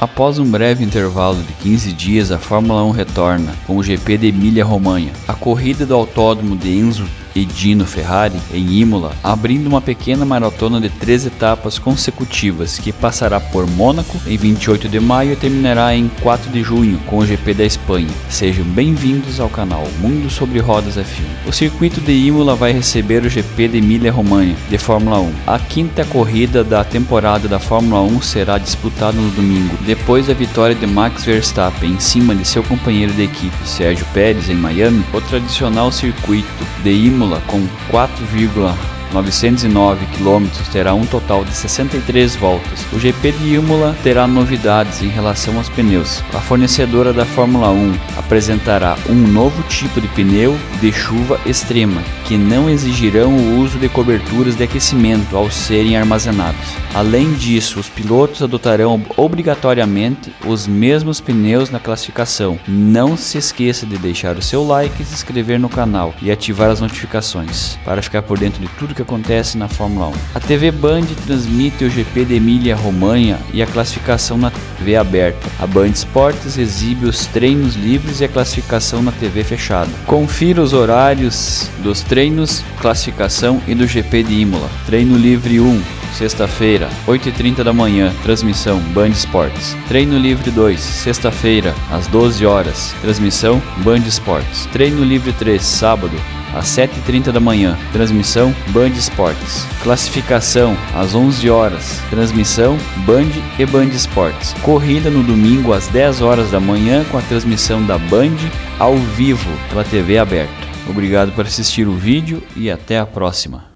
Após um breve intervalo de 15 dias, a Fórmula 1 retorna com o GP de Emília-Romanha. A corrida do autódromo de Enzo e Dino Ferrari em Imola, abrindo uma pequena maratona de três etapas consecutivas que passará por Mônaco em 28 de maio e terminará em 4 de junho com o GP da Espanha. Sejam bem-vindos ao canal Mundo sobre Rodas F1. O circuito de Imola vai receber o GP de Emília-Romanha de Fórmula 1. A quinta corrida da temporada da Fórmula 1 será disputada no domingo, depois da vitória de Max Verstappen em cima de seu companheiro de equipe Sérgio Pérez em Miami. O tradicional circuito de Imola Imola com 4,1 909 km terá um total de 63 voltas. O GP de Imola terá novidades em relação aos pneus. A fornecedora da Fórmula 1 apresentará um novo tipo de pneu de chuva extrema, que não exigirão o uso de coberturas de aquecimento ao serem armazenados. Além disso, os pilotos adotarão obrigatoriamente os mesmos pneus na classificação. Não se esqueça de deixar o seu like, se inscrever no canal e ativar as notificações para ficar por dentro de tudo que que acontece na Fórmula 1. A TV Band transmite o GP de Emília-Romanha e a classificação na TV aberta. A Band Esportes exibe os treinos livres e a classificação na TV fechada. Confira os horários dos treinos, classificação e do GP de Imola. Treino livre 1, sexta-feira, 8h30 da manhã, transmissão Band Esportes. Treino livre 2, sexta-feira, às 12 horas, transmissão Band Esportes. Treino livre 3, sábado, às 7h30 da manhã, transmissão Band Esportes. Classificação às 11 horas, transmissão Band e Band Esportes. Corrida no domingo às 10 horas da manhã com a transmissão da Band ao vivo pela TV aberta. Obrigado por assistir o vídeo e até a próxima.